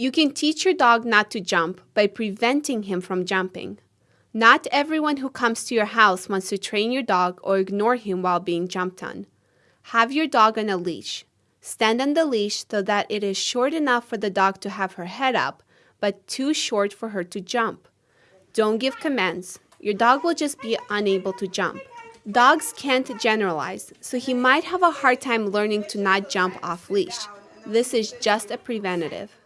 You can teach your dog not to jump by preventing him from jumping. Not everyone who comes to your house wants to train your dog or ignore him while being jumped on. Have your dog on a leash. Stand on the leash so that it is short enough for the dog to have her head up, but too short for her to jump. Don't give commands. Your dog will just be unable to jump. Dogs can't generalize, so he might have a hard time learning to not jump off leash. This is just a preventative.